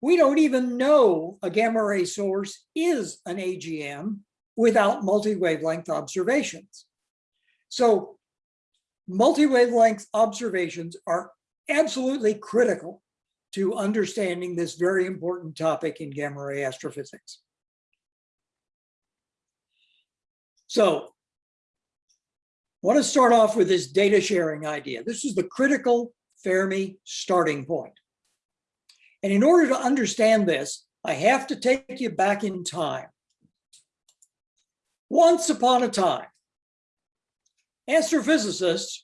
we don't even know a gamma ray source is an AGN without multi-wavelength observations. So multi-wavelength observations are absolutely critical to understanding this very important topic in gamma ray astrophysics. So I want to start off with this data sharing idea. This is the critical Fermi starting point. And in order to understand this, I have to take you back in time. Once upon a time, astrophysicists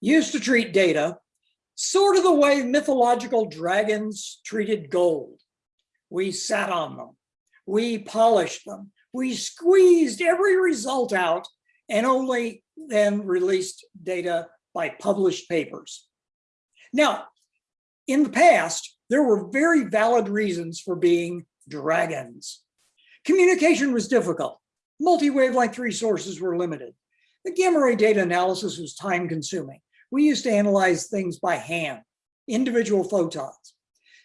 used to treat data sort of the way mythological dragons treated gold. We sat on them, we polished them, we squeezed every result out and only then released data by published papers. Now, in the past, there were very valid reasons for being dragons. Communication was difficult. Multi-wavelength resources were limited. The gamma ray data analysis was time consuming. We used to analyze things by hand, individual photons.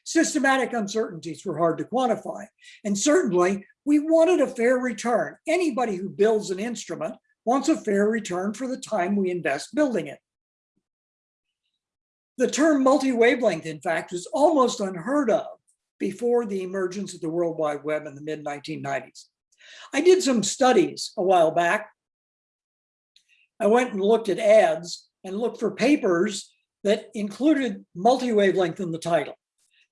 Systematic uncertainties were hard to quantify. And certainly we wanted a fair return. Anybody who builds an instrument wants a fair return for the time we invest building it. The term multi-wavelength, in fact, was almost unheard of before the emergence of the World Wide Web in the mid 1990s. I did some studies a while back. I went and looked at ADS and looked for papers that included multi-wavelength in the title.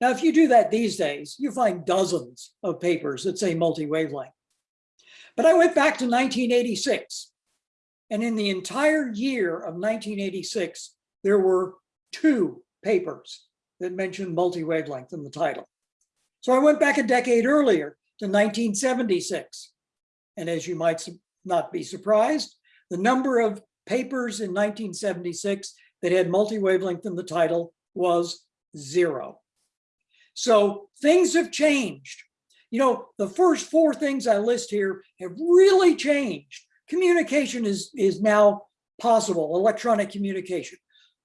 Now, if you do that these days, you find dozens of papers that say multi-wavelength. But I went back to 1986, and in the entire year of 1986, there were two papers that mentioned multi-wavelength in the title. So I went back a decade earlier to 1976. And as you might not be surprised, the number of papers in 1976 that had multi-wavelength in the title was zero. So things have changed. You know, the first four things I list here have really changed. Communication is, is now possible, electronic communication.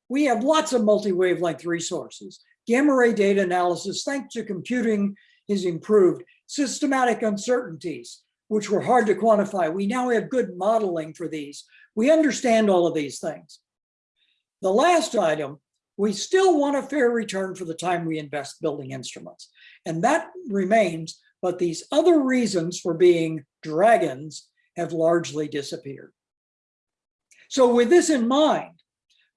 We have lots of multi-wavelength resources. Gamma ray data analysis, thanks to computing, is improved. Systematic uncertainties, which were hard to quantify. We now have good modeling for these. We understand all of these things. The last item, we still want a fair return for the time we invest building instruments. And that remains, but these other reasons for being dragons have largely disappeared. So with this in mind,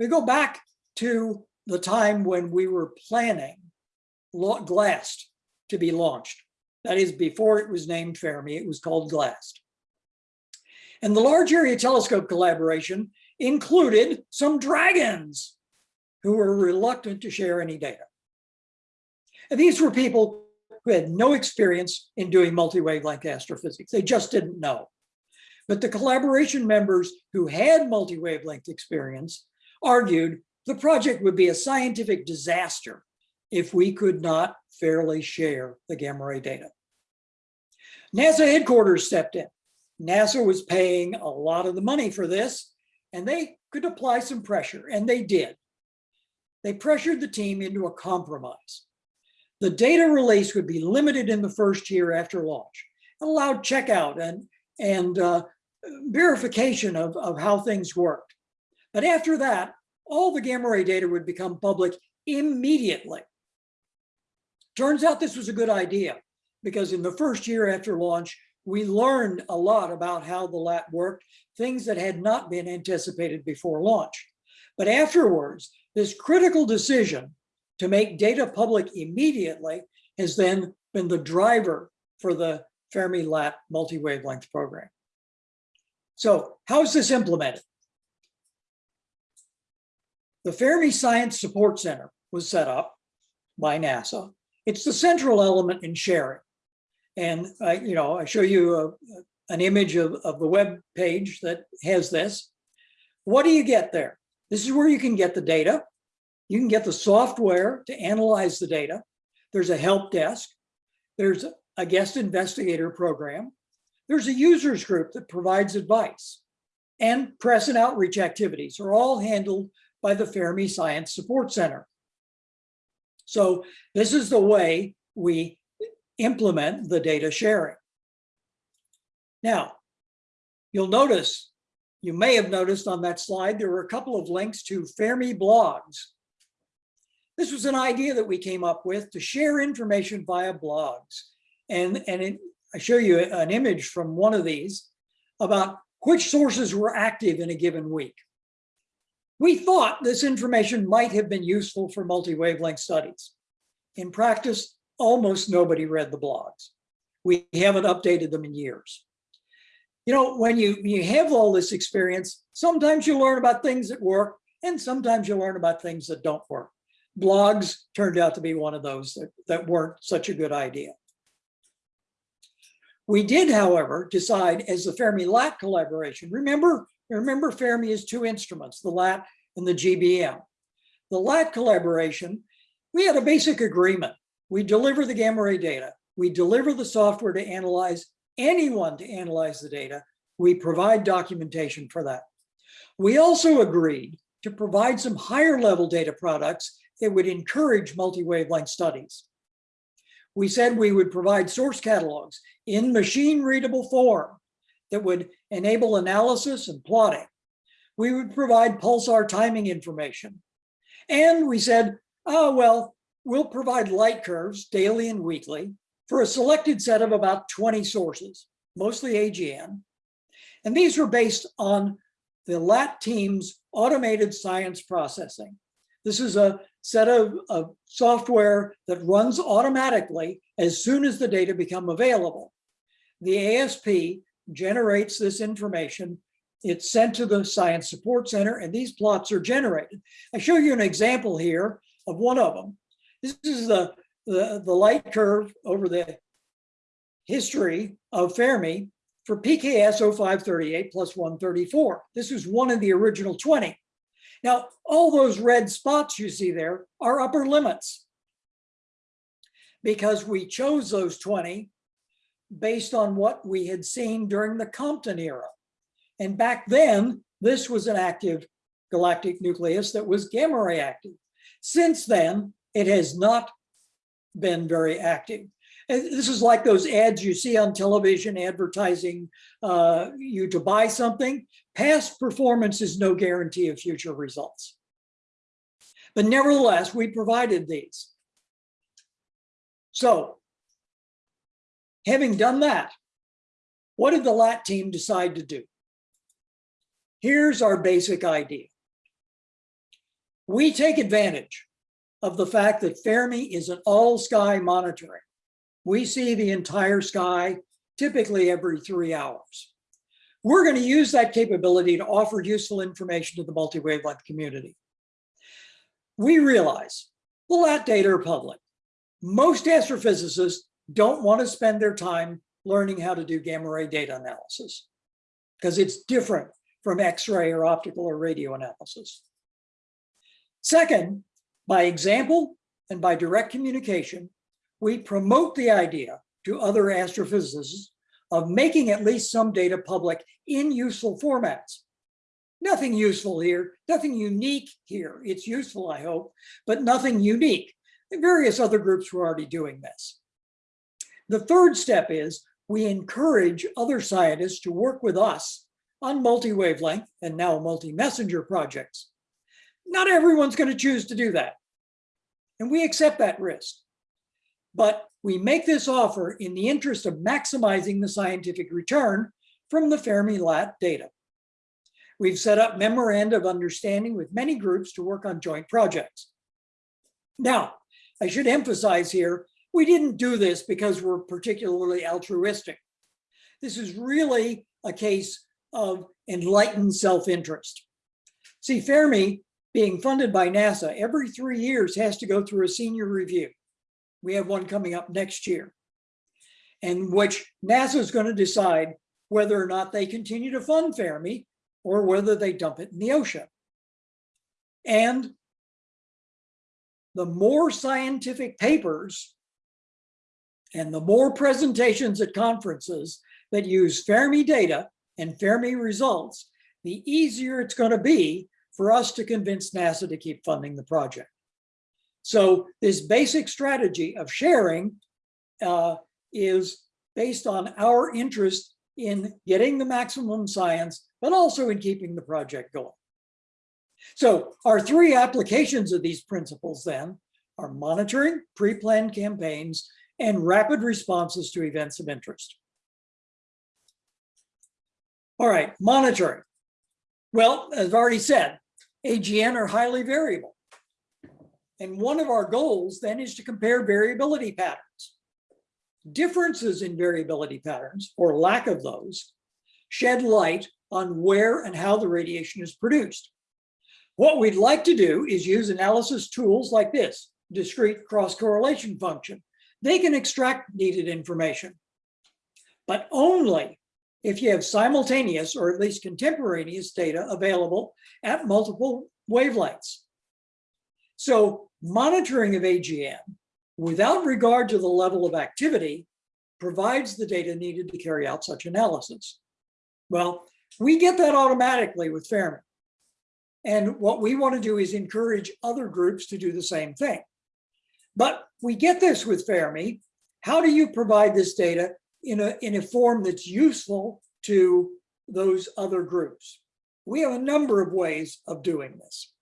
we go back to the time when we were planning GLAST to be launched. That is before it was named Fermi, it was called GLAST. And the Large Area Telescope collaboration included some dragons who were reluctant to share any data. And these were people who had no experience in doing multi-wavelength astrophysics. They just didn't know. But the collaboration members who had multi-wavelength experience argued the project would be a scientific disaster if we could not fairly share the gamma ray data. NASA headquarters stepped in. NASA was paying a lot of the money for this, and they could apply some pressure, and they did. They pressured the team into a compromise. The data release would be limited in the first year after launch, allowed checkout and, and uh, verification of, of how things worked. But after that, all the gamma ray data would become public immediately. Turns out this was a good idea because in the first year after launch, we learned a lot about how the LAT worked, things that had not been anticipated before launch. But afterwards, this critical decision to make data public immediately has then been the driver for the Fermi-LAT multi-wavelength program. So how is this implemented? The Fermi Science Support Center was set up by NASA. It's the central element in sharing. And I, you know, I show you a, an image of, of the web page that has this. What do you get there? This is where you can get the data. You can get the software to analyze the data. There's a help desk. There's a guest investigator program. There's a users group that provides advice and press and outreach activities are all handled by the Fermi Science Support Center. So this is the way we implement the data sharing. Now, you'll notice, you may have noticed on that slide, there were a couple of links to Fermi blogs. This was an idea that we came up with to share information via blogs. And, and it, I show you an image from one of these about which sources were active in a given week. We thought this information might have been useful for multi-wavelength studies. In practice, almost nobody read the blogs. We haven't updated them in years. You know, when you, you have all this experience, sometimes you learn about things that work and sometimes you learn about things that don't work. Blogs turned out to be one of those that, that weren't such a good idea. We did, however, decide as the Fermi-LAT collaboration, remember, remember Fermi has two instruments, the LAT and the GBM. The LAT collaboration, we had a basic agreement. We deliver the gamma ray data. We deliver the software to analyze anyone to analyze the data. We provide documentation for that. We also agreed to provide some higher level data products that would encourage multi-wavelength studies. We said we would provide source catalogs in machine readable form that would enable analysis and plotting. We would provide pulsar timing information. And we said, oh, well, we'll provide light curves daily and weekly for a selected set of about 20 sources, mostly AGN. And these were based on the LAT team's automated science processing. This is a set of, of software that runs automatically as soon as the data become available. The ASP generates this information. It's sent to the Science Support Center and these plots are generated. I show you an example here of one of them. This is the, the, the light curve over the history of Fermi for PKS 0538 plus 134. This was one of the original 20. Now, all those red spots you see there are upper limits because we chose those 20 based on what we had seen during the Compton era. And back then, this was an active galactic nucleus that was gamma ray active. Since then, it has not been very active. This is like those ads you see on television advertising uh, you to buy something. Past performance is no guarantee of future results. But nevertheless, we provided these. So having done that, what did the LAT team decide to do? Here's our basic idea. We take advantage of the fact that Fermi is an all sky monitoring. We see the entire sky typically every three hours. We're going to use that capability to offer useful information to the multi-wavelength community. We realize the LAT data are public. Most astrophysicists don't want to spend their time learning how to do gamma ray data analysis because it's different from X-ray or optical or radio analysis. Second, by example and by direct communication, we promote the idea to other astrophysicists of making at least some data public in useful formats. Nothing useful here, nothing unique here. It's useful, I hope, but nothing unique. Various other groups were already doing this. The third step is we encourage other scientists to work with us on multi-wavelength and now multi-messenger projects. Not everyone's going to choose to do that. And we accept that risk. But we make this offer in the interest of maximizing the scientific return from the Fermi-LAT data. We've set up memoranda of understanding with many groups to work on joint projects. Now, I should emphasize here, we didn't do this because we're particularly altruistic. This is really a case of enlightened self-interest. See, Fermi, being funded by NASA, every three years has to go through a senior review. We have one coming up next year, in which NASA is going to decide whether or not they continue to fund Fermi or whether they dump it in the ocean. And the more scientific papers and the more presentations at conferences that use Fermi data and Fermi results, the easier it's going to be for us to convince NASA to keep funding the project. So this basic strategy of sharing uh, is based on our interest in getting the maximum science, but also in keeping the project going. So our three applications of these principles then are monitoring, pre-planned campaigns, and rapid responses to events of interest. All right, monitoring. Well, as I've already said, AGN are highly variable. And one of our goals then is to compare variability patterns. Differences in variability patterns, or lack of those, shed light on where and how the radiation is produced. What we'd like to do is use analysis tools like this, discrete cross-correlation function. They can extract needed information, but only if you have simultaneous or at least contemporaneous data available at multiple wavelengths. So monitoring of AGN without regard to the level of activity provides the data needed to carry out such analysis. Well, we get that automatically with Fermi. And what we want to do is encourage other groups to do the same thing. But we get this with Fermi. How do you provide this data in a, in a form that's useful to those other groups. We have a number of ways of doing this.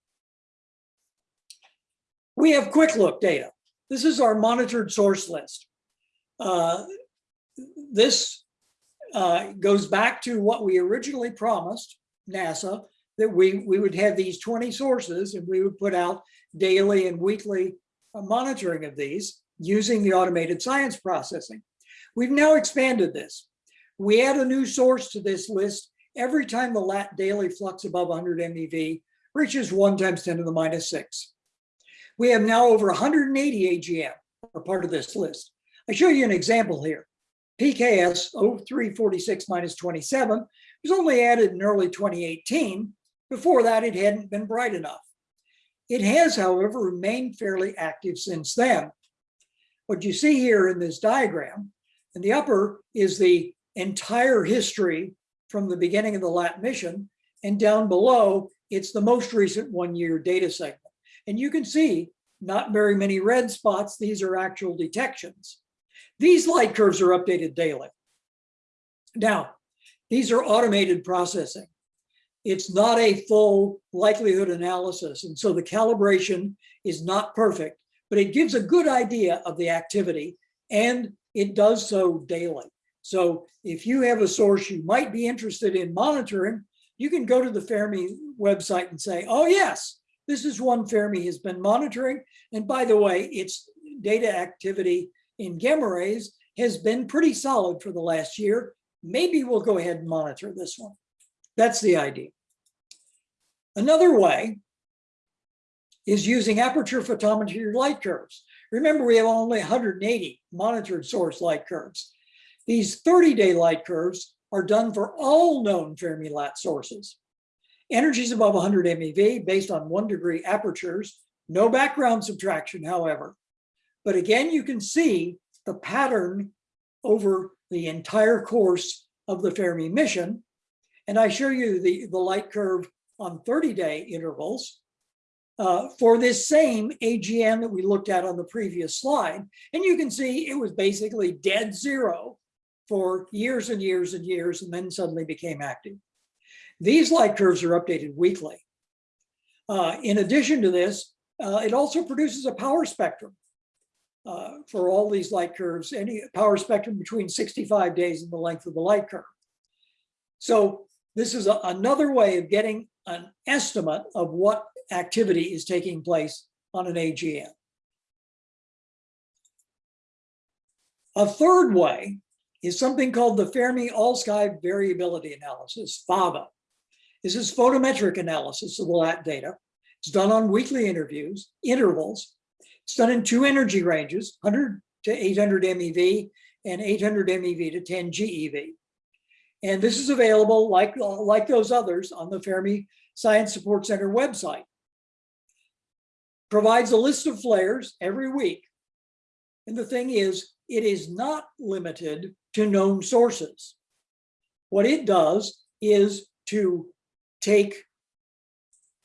We have quick look data. This is our monitored source list. Uh, this uh, goes back to what we originally promised NASA, that we, we would have these 20 sources and we would put out daily and weekly monitoring of these using the automated science processing. We've now expanded this. We add a new source to this list every time the lat daily flux above 100 MeV reaches 1 times 10 to the minus 6. We have now over 180 AGN are part of this list. I show you an example here. PKS 0346 minus 27 was only added in early 2018. Before that, it hadn't been bright enough. It has, however, remained fairly active since then. What you see here in this diagram and the upper is the entire history from the beginning of the LAT mission. And down below, it's the most recent one year data segment. And you can see not very many red spots. These are actual detections. These light curves are updated daily. Now, these are automated processing. It's not a full likelihood analysis. And so the calibration is not perfect, but it gives a good idea of the activity and it does so daily. So if you have a source you might be interested in monitoring, you can go to the Fermi website and say, oh yes, this is one Fermi has been monitoring. And by the way, its data activity in gamma rays has been pretty solid for the last year. Maybe we'll go ahead and monitor this one. That's the idea. Another way is using aperture photometry light curves. Remember, we have only 180 monitored source light curves. These 30-day light curves are done for all known Fermi-Lat sources. Energies above 100 MeV based on one degree apertures, no background subtraction, however. But again, you can see the pattern over the entire course of the Fermi mission. And I show you the, the light curve on 30-day intervals uh, for this same AGN that we looked at on the previous slide. And you can see it was basically dead zero for years and years and years, and then suddenly became active. These light curves are updated weekly. Uh, in addition to this, uh, it also produces a power spectrum uh, for all these light curves, any power spectrum between 65 days and the length of the light curve. So this is a, another way of getting an estimate of what activity is taking place on an AGN. A third way is something called the Fermi All-Sky Variability Analysis, FAVA. This is photometric analysis of the LAT data. It's done on weekly interviews, intervals. It's done in two energy ranges, 100 to 800 MeV and 800 MeV to 10 GeV. And this is available, like, like those others, on the Fermi Science Support Center website provides a list of flares every week. And the thing is, it is not limited to known sources. What it does is to take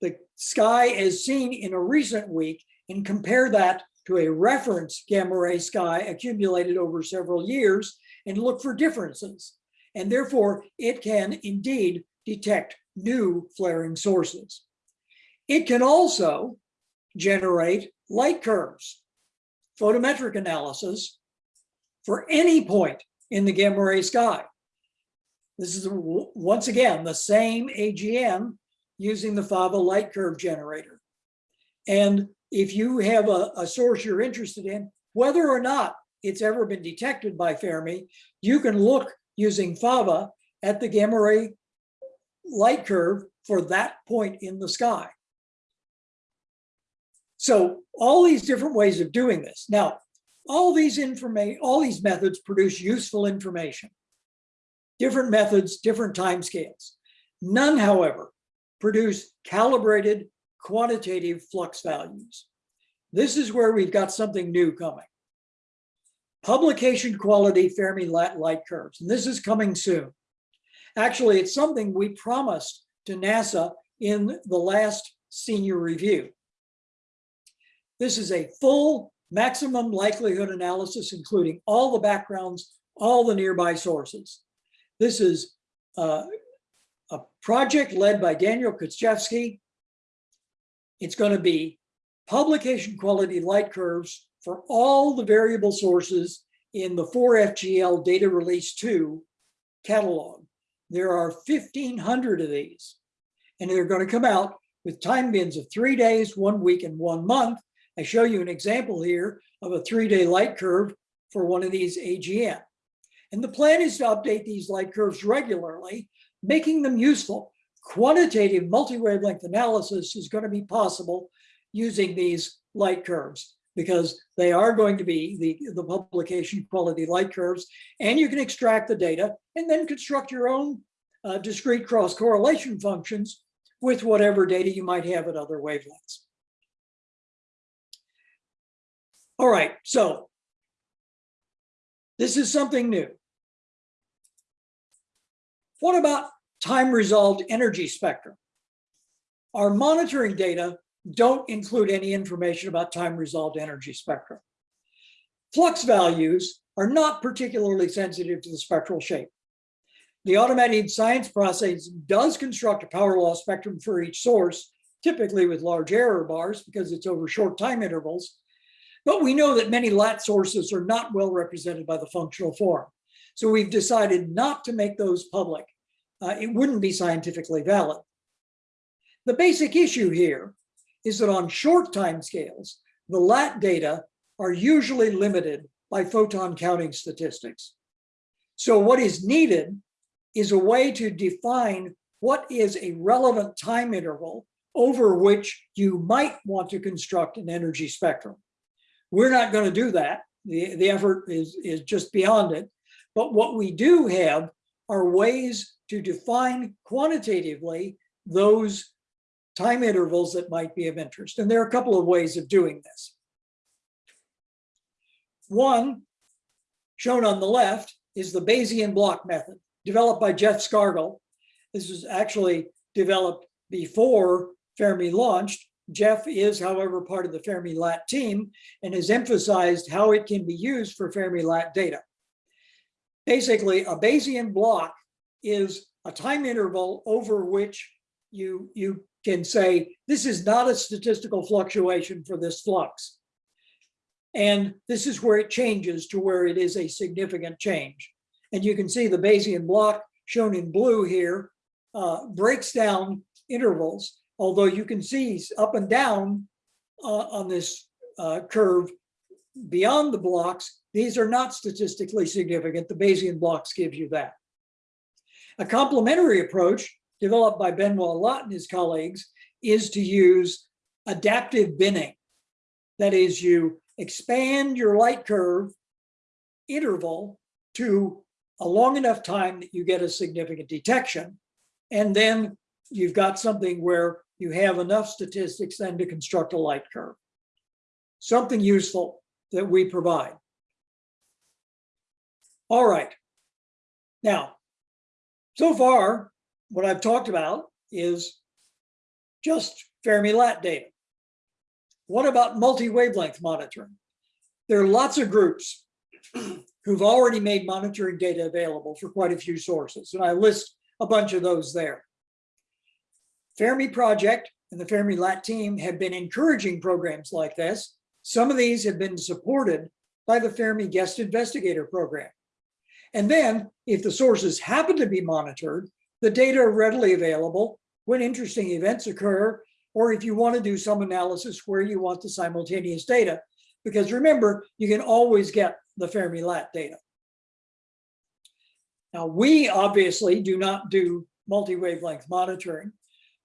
the sky as seen in a recent week and compare that to a reference gamma ray sky accumulated over several years and look for differences. And therefore, it can indeed detect new flaring sources. It can also generate light curves, photometric analysis for any point in the gamma ray sky. This is once again the same AGN using the FAVA light curve generator. And if you have a, a source you're interested in, whether or not it's ever been detected by Fermi, you can look using FAVA at the gamma ray light curve for that point in the sky. So all these different ways of doing this. Now, all these information, all these methods produce useful information. Different methods, different timescales. None, however, produce calibrated quantitative flux values. This is where we've got something new coming. Publication quality Fermi light curves, and this is coming soon. Actually, it's something we promised to NASA in the last senior review. This is a full maximum likelihood analysis, including all the backgrounds, all the nearby sources. This is uh, a project led by Daniel Kocevski. It's going to be publication quality light curves for all the variable sources in the 4FGL data release 2 catalog. There are 1,500 of these, and they're going to come out with time bins of three days, one week, and one month. I show you an example here of a three-day light curve for one of these AGN. And the plan is to update these light curves regularly, making them useful. Quantitative multi-wavelength analysis is going to be possible using these light curves because they are going to be the, the publication quality light curves, and you can extract the data and then construct your own uh, discrete cross correlation functions with whatever data you might have at other wavelengths. All right, so this is something new. What about time resolved energy spectrum? Our monitoring data don't include any information about time resolved energy spectrum. Flux values are not particularly sensitive to the spectral shape. The automated science process does construct a power law spectrum for each source, typically with large error bars because it's over short time intervals. But we know that many LAT sources are not well represented by the functional form. So we've decided not to make those public. Uh, it wouldn't be scientifically valid. The basic issue here is that on short time scales, the LAT data are usually limited by photon counting statistics. So what is needed is a way to define what is a relevant time interval over which you might want to construct an energy spectrum. We're not going to do that. The, the effort is, is just beyond it. But what we do have are ways to define quantitatively those time intervals that might be of interest. And there are a couple of ways of doing this. One, shown on the left, is the Bayesian block method, developed by Jeff Scargle. This was actually developed before Fermi launched. Jeff is, however, part of the Fermi Lat team and has emphasized how it can be used for Fermi Lat data. Basically, a Bayesian block is a time interval over which you, you can say, this is not a statistical fluctuation for this flux. And this is where it changes to where it is a significant change. And you can see the Bayesian block shown in blue here uh, breaks down intervals, although you can see up and down uh, on this uh, curve beyond the blocks, these are not statistically significant. The Bayesian blocks give you that. A complementary approach developed by Benoit Lott and his colleagues is to use adaptive binning. That is, you expand your light curve interval to a long enough time that you get a significant detection. And then you've got something where you have enough statistics then to construct a light curve. Something useful that we provide. All right. Now, so far, what I've talked about is just Fermi-Lat data. What about multi-wavelength monitoring? There are lots of groups who've already made monitoring data available for quite a few sources, and I list a bunch of those there. Fermi Project and the Fermi Lat team have been encouraging programs like this. Some of these have been supported by the Fermi Guest Investigator Program. And then if the sources happen to be monitored, the data are readily available when interesting events occur, or if you want to do some analysis where you want the simultaneous data. Because remember, you can always get the Fermi Lat data. Now, we obviously do not do multi-wavelength monitoring,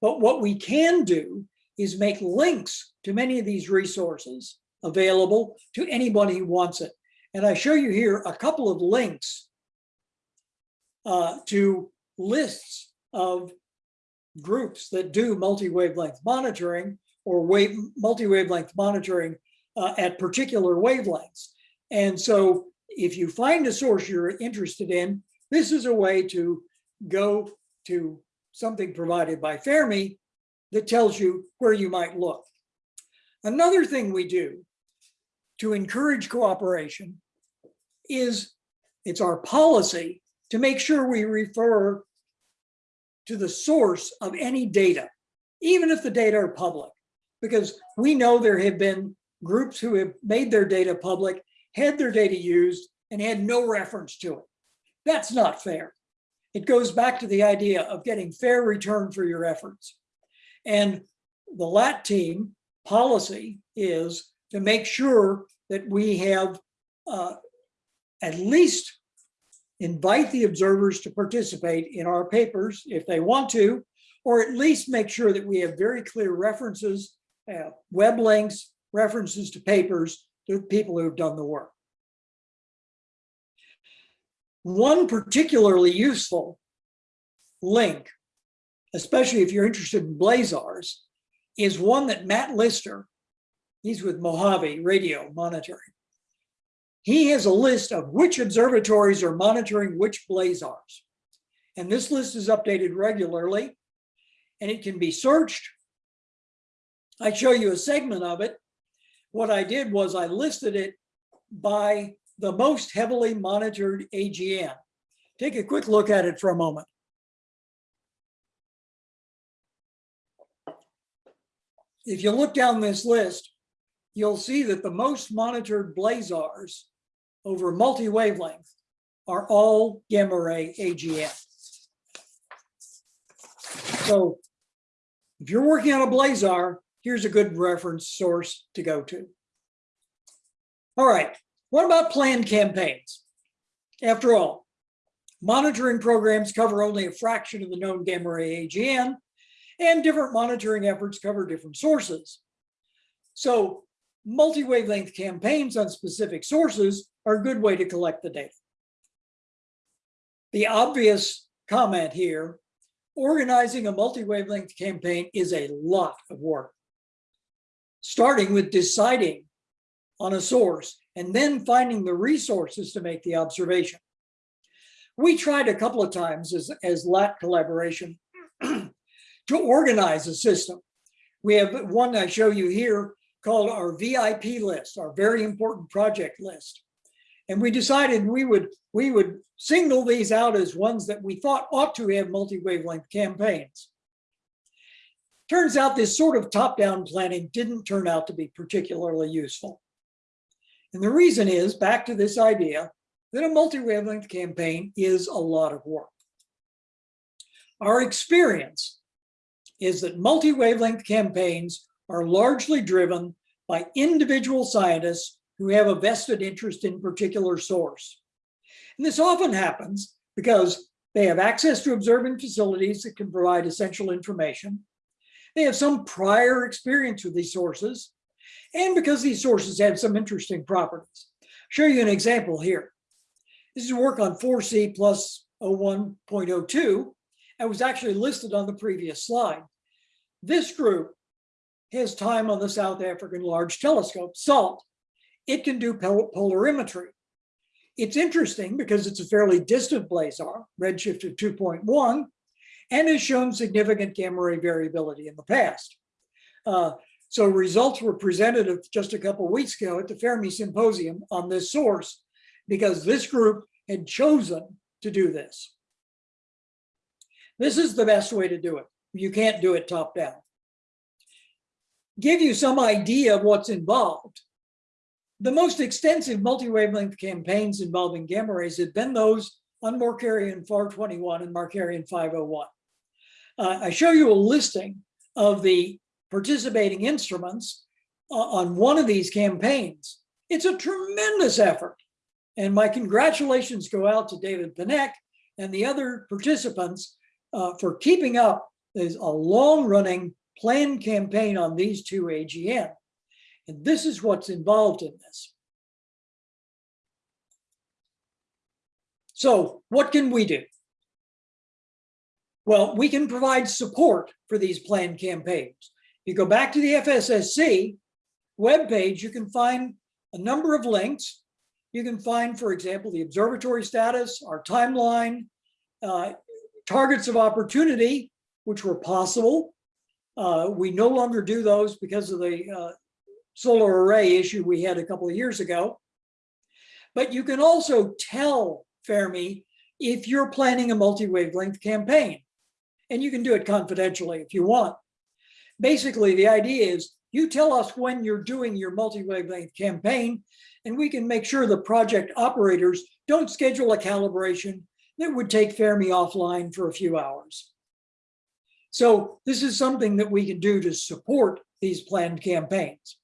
but what we can do is make links to many of these resources available to anybody who wants it. And I show you here a couple of links uh, to lists of groups that do multi-wavelength monitoring or wave multi-wavelength monitoring uh, at particular wavelengths. And so if you find a source you're interested in, this is a way to go to something provided by Fermi that tells you where you might look. Another thing we do to encourage cooperation is it's our policy to make sure we refer to the source of any data, even if the data are public, because we know there have been groups who have made their data public, had their data used, and had no reference to it. That's not fair. It goes back to the idea of getting fair return for your efforts. And the LAT team policy is to make sure that we have uh, at least invite the observers to participate in our papers if they want to, or at least make sure that we have very clear references, uh, web links, references to papers to people who have done the work. One particularly useful link, especially if you're interested in blazars, is one that Matt Lister, he's with Mojave Radio Monitoring, he has a list of which observatories are monitoring which blazars. And this list is updated regularly and it can be searched. I show you a segment of it. What I did was I listed it by the most heavily monitored AGN. Take a quick look at it for a moment. If you look down this list, you'll see that the most monitored blazars over multi-wavelength are all gamma ray AGN. So if you're working on a blazar, here's a good reference source to go to. All right, what about planned campaigns? After all, monitoring programs cover only a fraction of the known gamma ray AGN, and different monitoring efforts cover different sources. So multi-wavelength campaigns on specific sources are a good way to collect the data. The obvious comment here, organizing a multi-wavelength campaign is a lot of work. Starting with deciding on a source and then finding the resources to make the observation. We tried a couple of times as, as LAT collaboration to organize a system. We have one I show you here called our VIP list, our very important project list. And we decided we would we would single these out as ones that we thought ought to have multi-wavelength campaigns. Turns out this sort of top-down planning didn't turn out to be particularly useful. And the reason is back to this idea that a multi-wavelength campaign is a lot of work. Our experience is that multi-wavelength campaigns are largely driven by individual scientists who have a vested interest in particular source. And this often happens because they have access to observing facilities that can provide essential information. They have some prior experience with these sources, and because these sources have some interesting properties. I'll show you an example here. This is work on 4C plus 01.02 and was actually listed on the previous slide. This group has time on the South African Large Telescope, SALT. It can do polarimetry. It's interesting because it's a fairly distant blazar, redshift of 2.1, and has shown significant gamma ray variability in the past. Uh, So results were presented just a couple weeks ago at the Fermi Symposium on this source because this group had chosen to do this. This is the best way to do it. You can't do it top down. Give you some idea of what's involved. The most extensive multi-wavelength campaigns involving gamma rays have been those on Markarian 421 and Markarian 501. Uh, I show you a listing of the participating instruments uh, on one of these campaigns. It's a tremendous effort. And my congratulations go out to David Paneque and the other participants uh, for keeping up There's a long running planned campaign on these two AGN. And this is what's involved in this. So what can we do? Well, we can provide support for these planned campaigns. You go back to the FSSC webpage, you can find a number of links. You can find, for example, the observatory status, our timeline, uh, targets of opportunity, which were possible. Uh, we no longer do those because of the uh, solar array issue we had a couple of years ago. But you can also tell Fermi if you're planning a multi-wavelength campaign. And you can do it confidentially if you want. Basically, the idea is you tell us when you're doing your multi-wavelength campaign, and we can make sure the project operators don't schedule a calibration that would take Fermi offline for a few hours. So this is something that we can do to support these planned campaigns.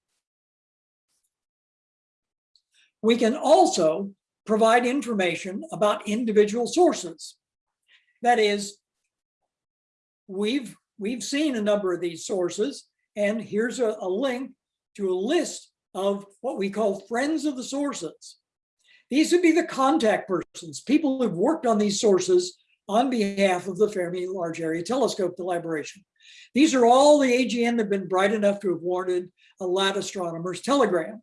We can also provide information about individual sources. That is, we've, we've seen a number of these sources, and here's a, a link to a list of what we call friends of the sources. These would be the contact persons, people who've worked on these sources on behalf of the Fermi Large Area Telescope collaboration. These are all the AGN that have been bright enough to have warranted a lat astronomer's telegram.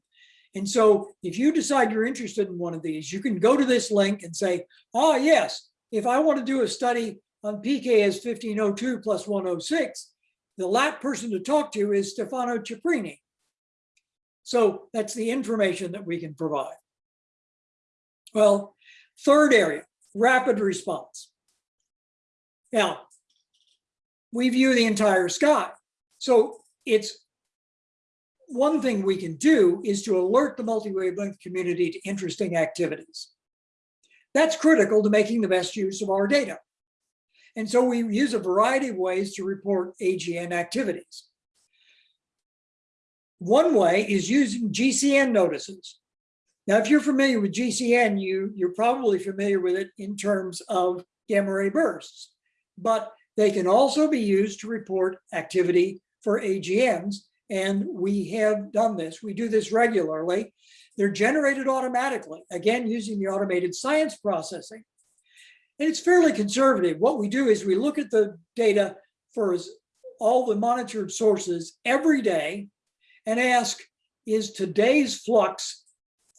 And so if you decide you're interested in one of these, you can go to this link and say, oh yes, if I want to do a study on PKS 1502 plus 106, the lat person to talk to is Stefano Ciprini. So that's the information that we can provide. Well, third area, rapid response. Now, we view the entire sky. So it's one thing we can do is to alert the multi-wavelength community to interesting activities. That's critical to making the best use of our data. And so we use a variety of ways to report AGN activities. One way is using GCN notices. Now, if you're familiar with GCN, you, you're probably familiar with it in terms of gamma ray bursts, but they can also be used to report activity for AGNs. And we have done this. We do this regularly. They're generated automatically, again, using the automated science processing. And it's fairly conservative. What we do is we look at the data for all the monitored sources every day and ask, is today's flux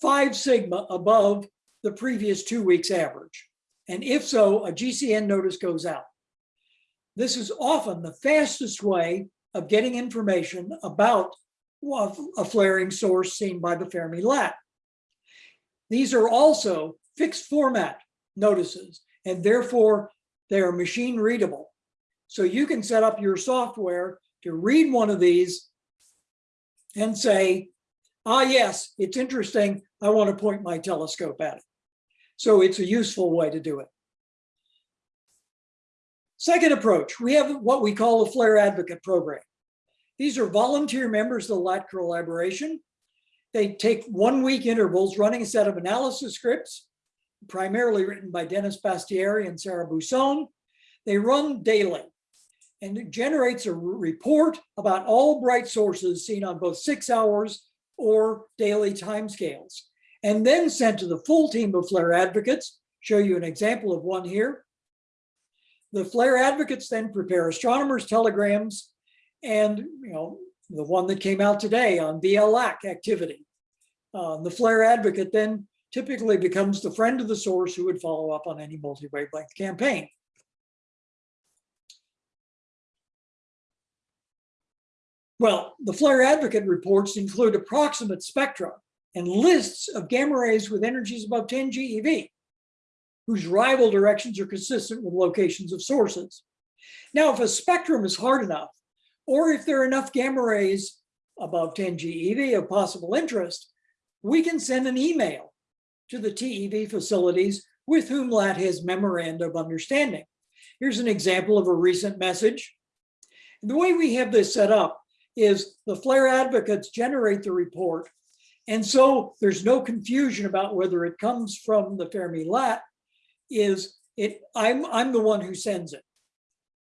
five sigma above the previous two weeks average? And if so, a GCN notice goes out. This is often the fastest way of getting information about a flaring source seen by the Fermi lat. These are also fixed format notices, and therefore they are machine readable. So you can set up your software to read one of these and say, ah, yes, it's interesting. I want to point my telescope at it. So it's a useful way to do it. Second approach, we have what we call a Flare Advocate Program. These are volunteer members of the LAT collaboration. They take one week intervals running a set of analysis scripts, primarily written by Dennis Bastieri and Sarah Buson. They run daily and it generates a report about all bright sources seen on both six hours or daily timescales, and then sent to the full team of flare advocates. Show you an example of one here. The flare advocates then prepare astronomers' telegrams and you know the one that came out today on BL Lac activity. Uh, the flare advocate then typically becomes the friend of the source who would follow up on any multi-wavelength campaign. Well, the flare advocate reports include approximate spectra and lists of gamma rays with energies above 10 GeV, whose rival directions are consistent with locations of sources. Now, if a spectrum is hard enough, or if there are enough gamma rays above 10 GeV of possible interest, we can send an email to the TEV facilities with whom LAT has memoranda of understanding. Here's an example of a recent message. The way we have this set up is the flare advocates generate the report. And so there's no confusion about whether it comes from the Fermi lat is it I'm I'm the one who sends it.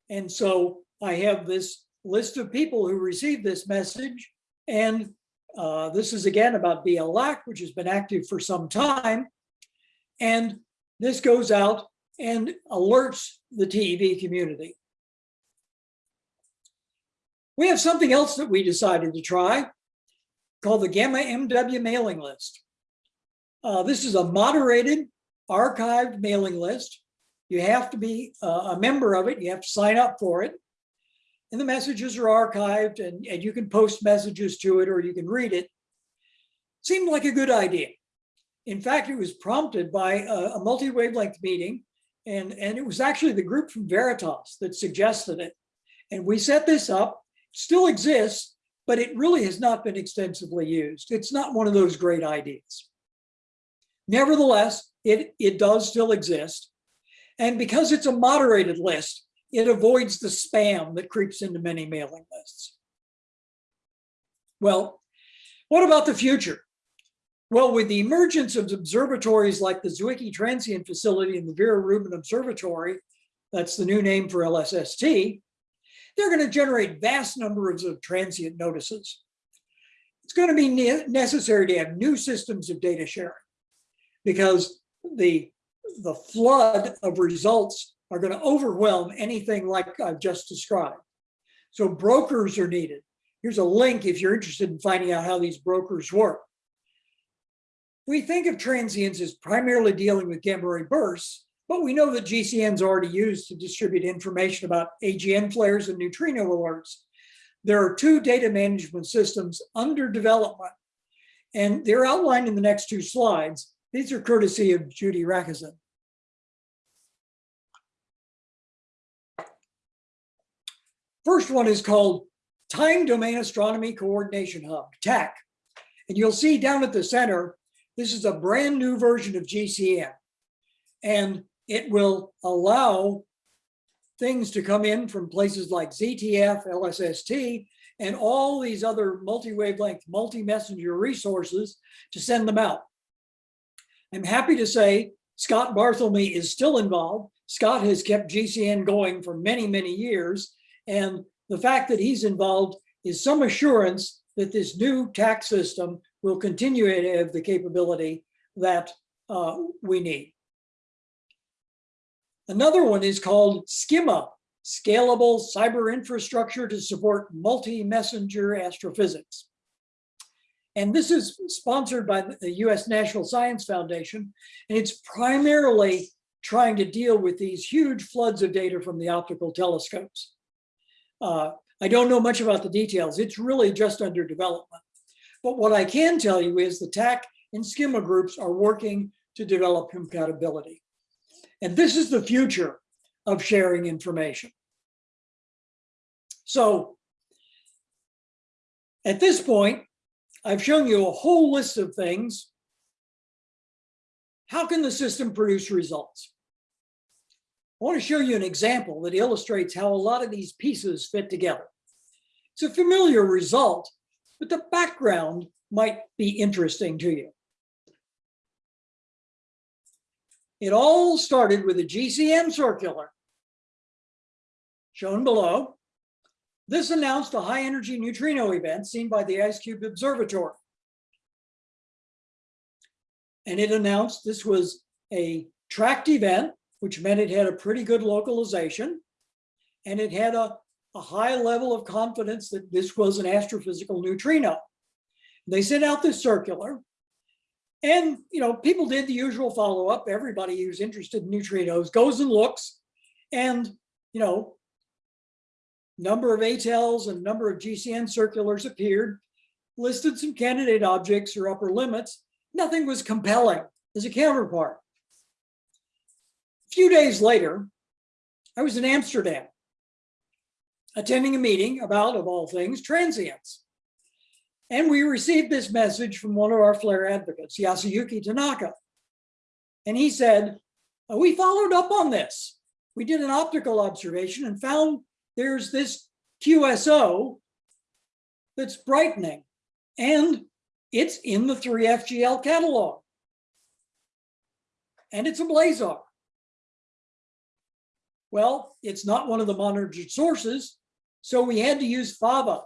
And so I have this list of people who received this message. And uh, this is again about BL Lac, which has been active for some time. And this goes out and alerts the TEV community. We have something else that we decided to try called the Gamma MW mailing list. Uh, this is a moderated, archived mailing list. You have to be uh, a member of it. You have to sign up for it. And the messages are archived and, and you can post messages to it or you can read it. Seemed like a good idea. In fact, it was prompted by a, a multi-wavelength meeting and, and it was actually the group from Veritas that suggested it. And we set this up, still exists, but it really has not been extensively used. It's not one of those great ideas. Nevertheless, it, it does still exist. And because it's a moderated list, it avoids the spam that creeps into many mailing lists. Well, what about the future? Well, with the emergence of observatories like the Zwicky Transient Facility and the Vera Rubin Observatory, that's the new name for LSST, they're going to generate vast numbers of transient notices. It's going to be ne necessary to have new systems of data sharing because the, the flood of results are going to overwhelm anything like I've just described. So brokers are needed. Here's a link if you're interested in finding out how these brokers work. We think of transients as primarily dealing with gamma ray bursts, but we know that GCNs is already used to distribute information about AGN flares and neutrino alerts. There are two data management systems under development, and they're outlined in the next two slides. These are courtesy of Judy Racusin. First one is called Time Domain Astronomy Coordination Hub, TACH. And you'll see down at the center, this is a brand new version of GCN. And it will allow things to come in from places like ZTF, LSST, and all these other multi-wavelength, multi-messenger resources to send them out. I'm happy to say Scott Barthelmy is still involved. Scott has kept GCN going for many, many years, and the fact that he's involved is some assurance that this new tax system will continue to have the capability that uh, we need. Another one is called SCiMMA, Scalable Cyber Infrastructure to Support Multi-Messenger Astrophysics. And this is sponsored by the US National Science Foundation, and it's primarily trying to deal with these huge floods of data from the optical telescopes. Uh, I don't know much about the details. It's really just under development. But what I can tell you is the TACH and SCiMMA groups are working to develop compatibility. And this is the future of sharing information. So at this point, I've shown you a whole list of things. How can the system produce results? I want to show you an example that illustrates how a lot of these pieces fit together. It's a familiar result, but the background might be interesting to you. It all started with a GCN circular shown below. This announced a high energy neutrino event seen by the IceCube Observatory. And it announced this was a tracked event which meant it had a pretty good localization and it had a, a high level of confidence that this was an astrophysical neutrino. They sent out this circular and, you know, people did the usual follow-up. Everybody who's interested in neutrinos goes and looks and, you know, Number of ATELs and number of GCN circulars appeared, listed some candidate objects or upper limits. Nothing was compelling as a counterpart. A few days later, I was in Amsterdam attending a meeting about, of all things, transients. And we received this message from one of our flare advocates, Yasuyuki Tanaka. And he said, "Uh, we followed up on this. We did an optical observation and found there's this QSO that's brightening and it's in the 3FGL catalog. And it's a blazar. Well, it's not one of the monitored sources, so we had to use FAVA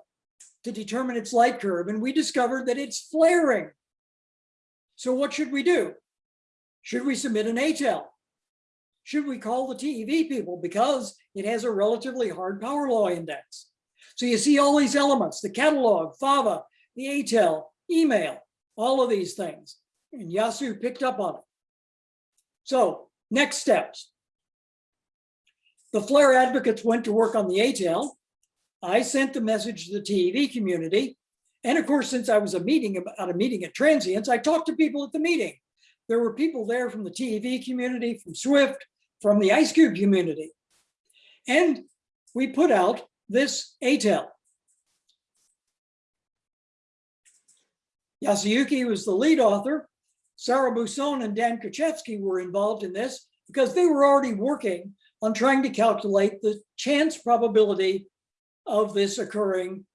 to determine its light curve, and we discovered that it's flaring. So what should we do? Should we submit an ATEL? Should we call the TEV people because it has a relatively hard power law index? So you see all these elements, the catalog, FAVA, the ATEL, email, all of these things. And Yasu picked up on it. So next steps. The flare advocates went to work on the ATEL. I sent the message to the TEV community. And of course, since I was a meeting at a meeting at Transients, I talked to people at the meeting. There were people there from the TEV community, from Swift, from the IceCube community. And we put out this ATEL. Yasuyuki was the lead author. Sara Buson and Dan Kocevski were involved in this because they were already working on trying to calculate the chance probability of this occurring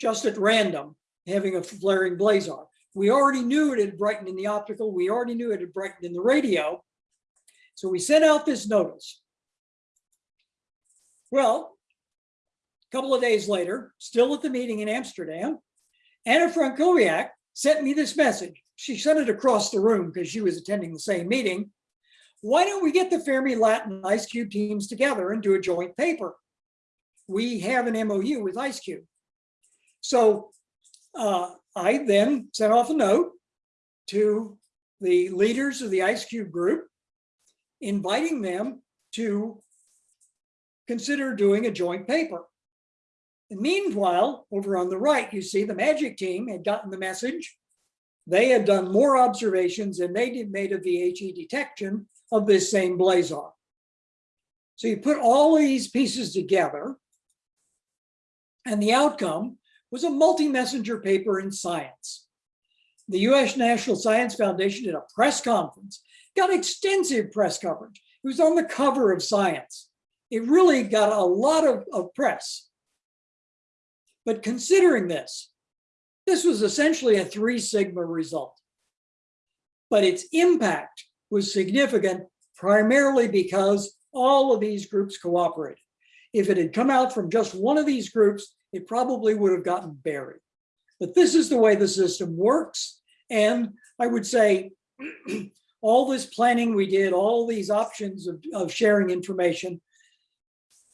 just at random, having a flaring blazar. We already knew it had brightened in the optical. We already knew it had brightened in the radio. So we sent out this notice. Well, a couple of days later, still at the meeting in Amsterdam, Anna Franckowiak sent me this message. She sent it across the room because she was attending the same meeting. Why don't we get the Fermi LAT and IceCube teams together and do a joint paper? We have an MOU with IceCube. So uh, I then sent off a note to the leaders of the IceCube group, inviting them to consider doing a joint paper. And meanwhile, over on the right, you see the magic team had gotten the message. They had done more observations and they did made a VHE detection of this same blazar. So you put all these pieces together and the outcome was a multi-messenger paper in science. The US National Science Foundation did a press conference, got extensive press coverage. It was on the cover of Science. It really got a lot of, of press. But considering this, this was essentially a three sigma result. But its impact was significant primarily because all of these groups cooperated. If it had come out from just one of these groups, it probably would have gotten buried. But this is the way the system works. And I would say all this planning we did, all these options of, of sharing information,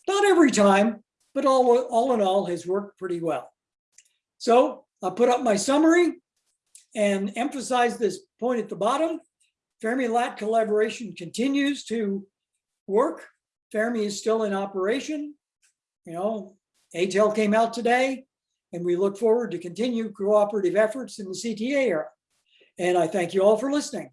not every time, but all, all in all has worked pretty well. So I'll put up my summary and emphasize this point at the bottom. Fermi-LAT collaboration continues to work. Fermi is still in operation. You know, ATEL came out today, and we look forward to continue cooperative efforts in the CTA era. And I thank you all for listening.